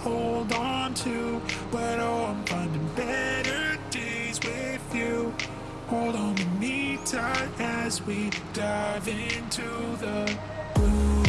hold on to But oh, I'm finding better days with you. Hold on to me tight as we dive into the blue